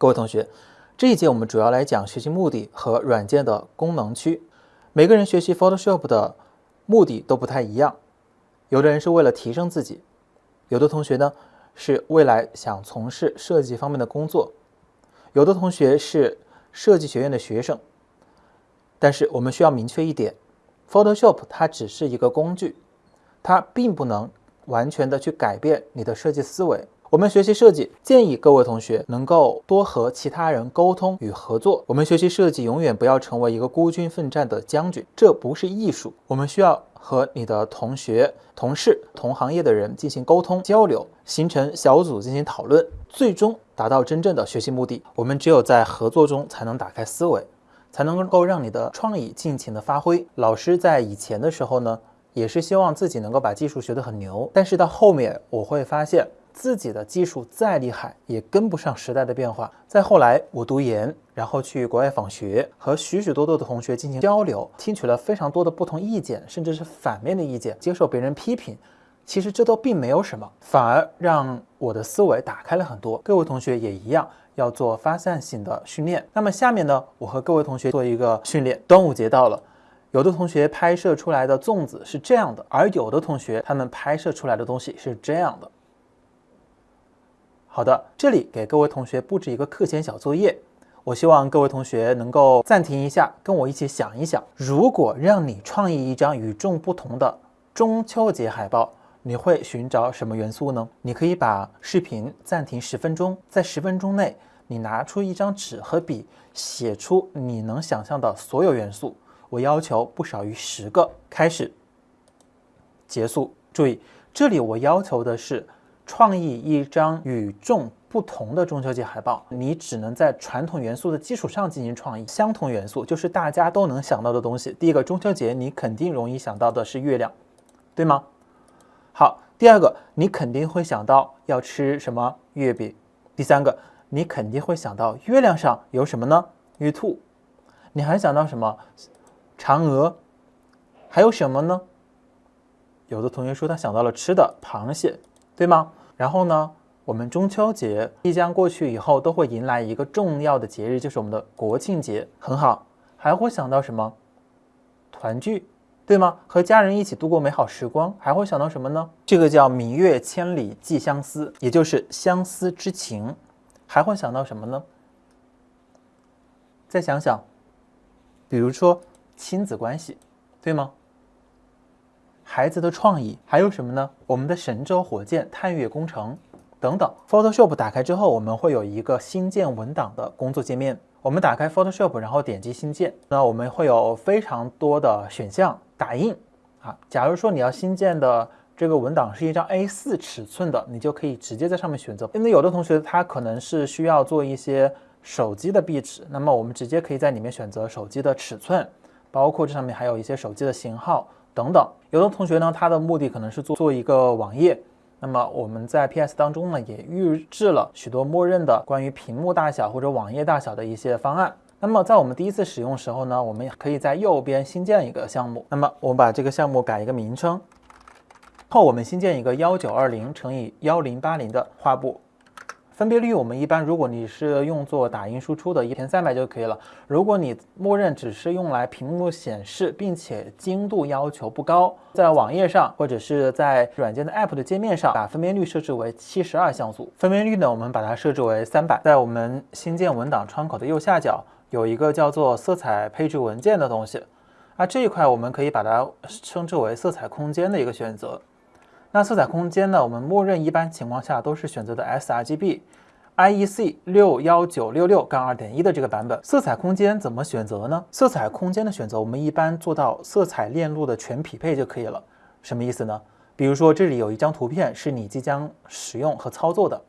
各位同学，这一节我们主要来讲学习目的和软件的功能区。每个人学习 Photoshop 的目的都不太一样，有的人是为了提升自己，有的同学呢是未来想从事设计方面的工作，有的同学是设计学院的学生。但是我们需要明确一点，Photoshop 它只是一个工具，它并不能完全的去改变你的设计思维。我们学习设计，建议各位同学能够多和其他人沟通与合作。我们学习设计，永远不要成为一个孤军奋战的将军，这不是艺术。我们需要和你的同学、同事、同行业的人进行沟通交流，形成小组进行讨论，最终达到真正的学习目的。我们只有在合作中才能打开思维。才能够让你的创意尽情的发挥。老师在以前的时候呢，也是希望自己能够把技术学得很牛，但是到后面我会发现自己的技术再厉害，也跟不上时代的变化。再后来，我读研，然后去国外访学，和许许多多的同学进行交流，听取了非常多的不同意见，甚至是反面的意见，接受别人批评。其实这都并没有什么，反而让我的思维打开了很多。各位同学也一样。要做发散性的训练。那么下面呢，我和各位同学做一个训练。端午节到了，有的同学拍摄出来的粽子是这样的，而有的同学他们拍摄出来的东西是这样的。好的，这里给各位同学布置一个课前小作业。我希望各位同学能够暂停一下，跟我一起想一想：如果让你创意一张与众不同的中秋节海报。你会寻找什么元素呢？你可以把视频暂停十分钟，在十分钟内，你拿出一张纸和笔，写出你能想象的所有元素。我要求不少于十个。开始，结束。注意，这里我要求的是创意一张与众不同的中秋节海报。你只能在传统元素的基础上进行创意。相同元素就是大家都能想到的东西。第一个，中秋节你肯定容易想到的是月亮，对吗？好，第二个，你肯定会想到要吃什么月饼。第三个，你肯定会想到月亮上有什么呢？玉兔。你还想到什么？嫦娥。还有什么呢？有的同学说他想到了吃的螃蟹，对吗？然后呢，我们中秋节即将过去以后，都会迎来一个重要的节日，就是我们的国庆节。很好，还会想到什么？团聚。对吗？和家人一起度过美好时光，还会想到什么呢？这个叫“明月千里寄相思”，也就是相思之情。还会想到什么呢？再想想，比如说亲子关系，对吗？孩子的创意还有什么呢？我们的神舟火箭探月工程等等。Photoshop 打开之后，我们会有一个新建文档的工作界面。我们打开 Photoshop，然后点击新建，那我们会有非常多的选项。打印啊，假如说你要新建的这个文档是一张 A4 尺寸的，你就可以直接在上面选择。因为有的同学他可能是需要做一些手机的壁纸，那么我们直接可以在里面选择手机的尺寸，包括这上面还有一些手机的型号等等。有的同学呢，他的目的可能是做做一个网页，那么我们在 PS 当中呢也预置了许多默认的关于屏幕大小或者网页大小的一些方案。那么在我们第一次使用时候呢，我们也可以在右边新建一个项目。那么我们把这个项目改一个名称，后我们新建一个幺九二零乘以幺零八零的画布。分辨率我们一般，如果你是用作打印输出的，一千三百就可以了。如果你默认只是用来屏幕显示，并且精度要求不高，在网页上或者是在软件的 App 的界面上，把分辨率设置为七十二像素。分辨率呢，我们把它设置为三百。在我们新建文档窗口的右下角。有一个叫做色彩配置文件的东西，啊，这一块我们可以把它称之为色彩空间的一个选择。那色彩空间呢，我们默认一般情况下都是选择的 sRGB IEC 六幺九六六杠二点一的这个版本。色彩空间怎么选择呢？色彩空间的选择，我们一般做到色彩链路的全匹配就可以了。什么意思呢？比如说这里有一张图片是你即将使用和操作的，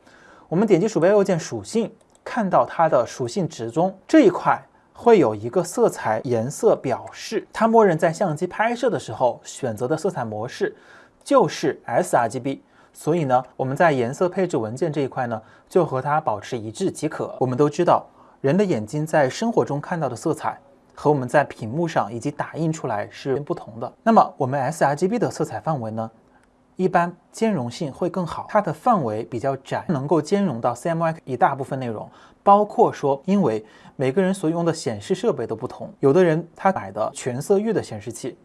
我们点击鼠标右键属性。看到它的属性值中这一块会有一个色彩颜色表示，它默认在相机拍摄的时候选择的色彩模式就是 sRGB，所以呢，我们在颜色配置文件这一块呢，就和它保持一致即可。我们都知道，人的眼睛在生活中看到的色彩和我们在屏幕上以及打印出来是不同的。那么我们 sRGB 的色彩范围呢？一般兼容性会更好，它的范围比较窄，能够兼容到 CMYK 一大部分内容，包括说，因为每个人所用的显示设备都不同，有的人他买的全色域的显示器，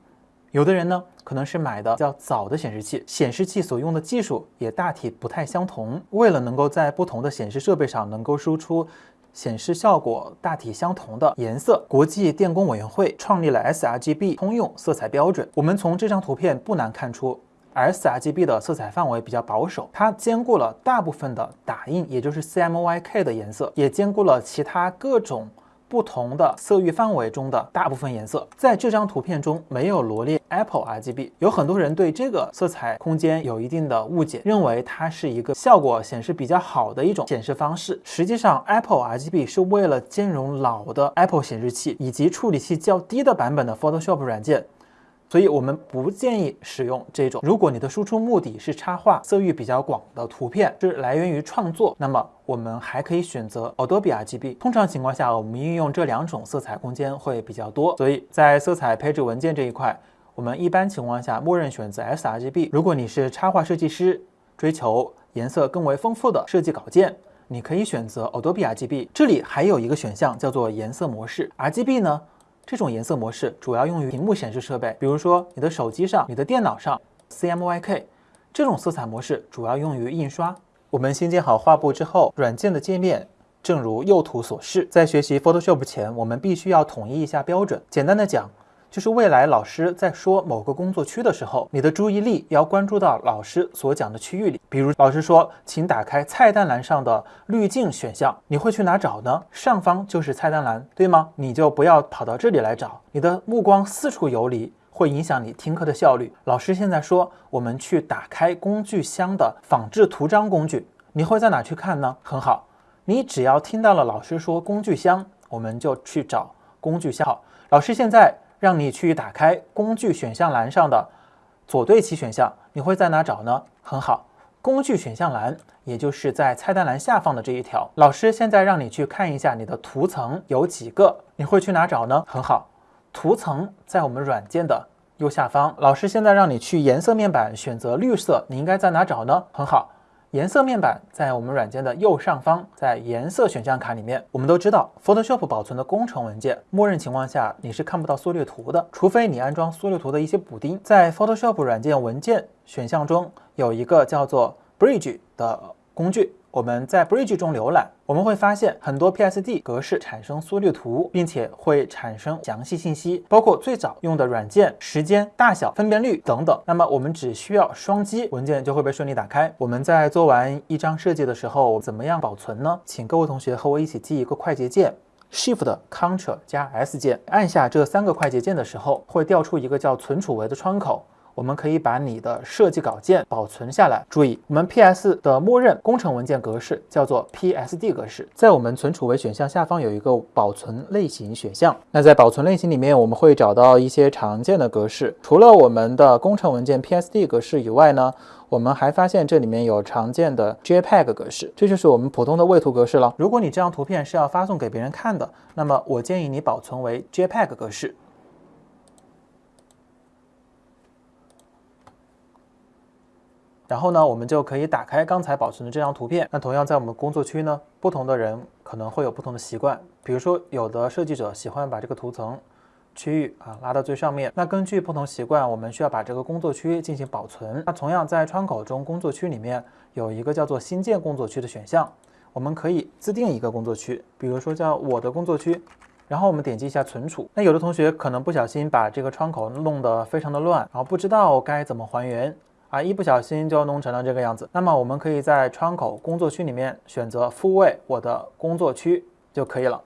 有的人呢可能是买的较早的显示器，显示器所用的技术也大体不太相同。为了能够在不同的显示设备上能够输出。显示效果大体相同的颜色，国际电工委员会创立了 sRGB 通用色彩标准。我们从这张图片不难看出，sRGB 的色彩范围比较保守，它兼顾了大部分的打印，也就是 CMYK 的颜色，也兼顾了其他各种。不同的色域范围中的大部分颜色，在这张图片中没有罗列 Apple RGB。有很多人对这个色彩空间有一定的误解，认为它是一个效果显示比较好的一种显示方式。实际上，Apple RGB 是为了兼容老的 Apple 显示器以及处理器较低的版本的 Photoshop 软件。所以我们不建议使用这种。如果你的输出目的是插画，色域比较广的图片是来源于创作，那么我们还可以选择 Adobe RGB。通常情况下，我们运用这两种色彩空间会比较多。所以在色彩配置文件这一块，我们一般情况下默认选择 sRGB。如果你是插画设计师，追求颜色更为丰富的设计稿件，你可以选择 Adobe RGB。这里还有一个选项叫做颜色模式 RGB 呢。这种颜色模式主要用于屏幕显示设备，比如说你的手机上、你的电脑上。CMYK 这种色彩模式主要用于印刷。我们新建好画布之后，软件的界面正如右图所示。在学习 Photoshop 前，我们必须要统一一下标准。简单的讲。就是未来老师在说某个工作区的时候，你的注意力要关注到老师所讲的区域里。比如老师说，请打开菜单栏上的滤镜选项，你会去哪找呢？上方就是菜单栏，对吗？你就不要跑到这里来找，你的目光四处游离，会影响你听课的效率。老师现在说，我们去打开工具箱的仿制图章工具，你会在哪去看呢？很好，你只要听到了老师说工具箱，我们就去找工具箱。好，老师现在。让你去打开工具选项栏上的左对齐选项，你会在哪找呢？很好，工具选项栏，也就是在菜单栏下方的这一条。老师现在让你去看一下你的图层有几个，你会去哪找呢？很好，图层在我们软件的右下方。老师现在让你去颜色面板选择绿色，你应该在哪找呢？很好。颜色面板在我们软件的右上方，在颜色选项卡里面。我们都知道，Photoshop 保存的工程文件，默认情况下你是看不到缩略图的，除非你安装缩略图的一些补丁。在 Photoshop 软件文件选项中有一个叫做 Bridge 的工具。我们在 Bridge 中浏览，我们会发现很多 PSD 格式产生缩略图，并且会产生详细信息，包括最早用的软件、时间、大小、分辨率等等。那么我们只需要双击，文件就会被顺利打开。我们在做完一张设计的时候，怎么样保存呢？请各位同学和我一起记一个快捷键：Shift、Ctrl 加 S 键。按下这三个快捷键的时候，会调出一个叫存储为的窗口。我们可以把你的设计稿件保存下来。注意，我们 PS 的默认工程文件格式叫做 PSD 格式。在我们存储为选项下方有一个保存类型选项。那在保存类型里面，我们会找到一些常见的格式。除了我们的工程文件 PSD 格式以外呢，我们还发现这里面有常见的 JPEG 格式，这就是我们普通的位图格式了。如果你这张图片是要发送给别人看的，那么我建议你保存为 JPEG 格式。然后呢，我们就可以打开刚才保存的这张图片。那同样在我们工作区呢，不同的人可能会有不同的习惯。比如说，有的设计者喜欢把这个图层区域啊拉到最上面。那根据不同习惯，我们需要把这个工作区进行保存。那同样在窗口中，工作区里面有一个叫做新建工作区的选项，我们可以自定一个工作区，比如说叫我的工作区。然后我们点击一下存储。那有的同学可能不小心把这个窗口弄得非常的乱，然后不知道该怎么还原。啊，一不小心就弄成了这个样子。那么我们可以在窗口工作区里面选择复位我的工作区就可以了。